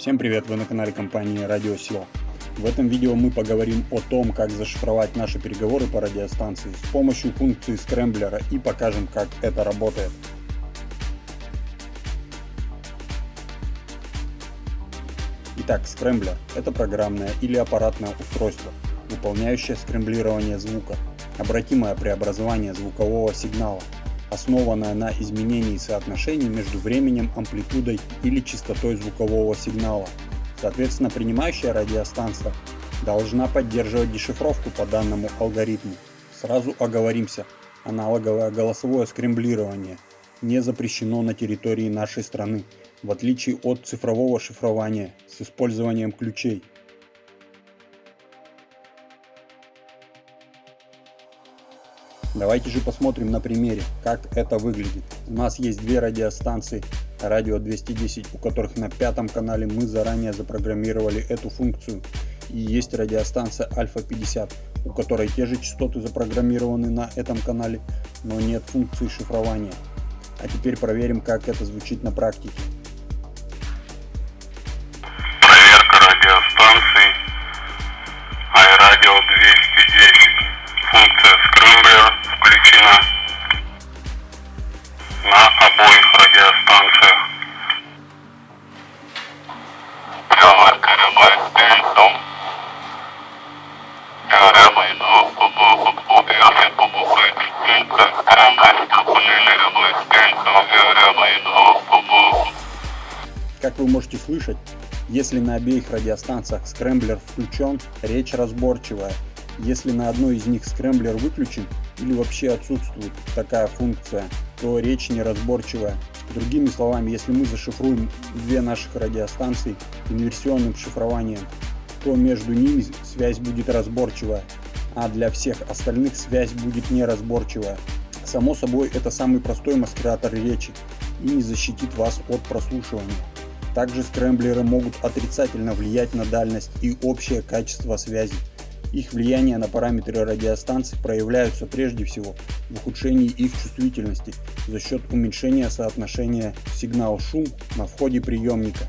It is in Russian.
Всем привет, вы на канале компании Радио SEO. В этом видео мы поговорим о том, как зашифровать наши переговоры по радиостанции с помощью функции скрэмблера и покажем, как это работает. Итак, скрэмблер – это программное или аппаратное устройство, выполняющее скрэмблирование звука, обратимое преобразование звукового сигнала основанная на изменении соотношений между временем, амплитудой или частотой звукового сигнала. Соответственно, принимающая радиостанция должна поддерживать дешифровку по данному алгоритму. Сразу оговоримся, аналоговое голосовое скремблирование не запрещено на территории нашей страны, в отличие от цифрового шифрования с использованием ключей. Давайте же посмотрим на примере, как это выглядит. У нас есть две радиостанции радио 210, у которых на пятом канале мы заранее запрограммировали эту функцию. И есть радиостанция Альфа 50, у которой те же частоты запрограммированы на этом канале, но нет функции шифрования. А теперь проверим, как это звучит на практике. Как вы можете слышать, если на обеих радиостанциях скрэмблер включен, речь разборчивая. Если на одной из них скрэмблер выключен или вообще отсутствует такая функция, то речь неразборчивая. Другими словами, если мы зашифруем две наших радиостанции инверсионным шифрованием, то между ними связь будет разборчивая, а для всех остальных связь будет неразборчивая. Само собой, это самый простой маскиратор речи и не защитит вас от прослушивания. Также скрэмблеры могут отрицательно влиять на дальность и общее качество связи. Их влияние на параметры радиостанции проявляются прежде всего в ухудшении их чувствительности за счет уменьшения соотношения сигнал-шум на входе приемника.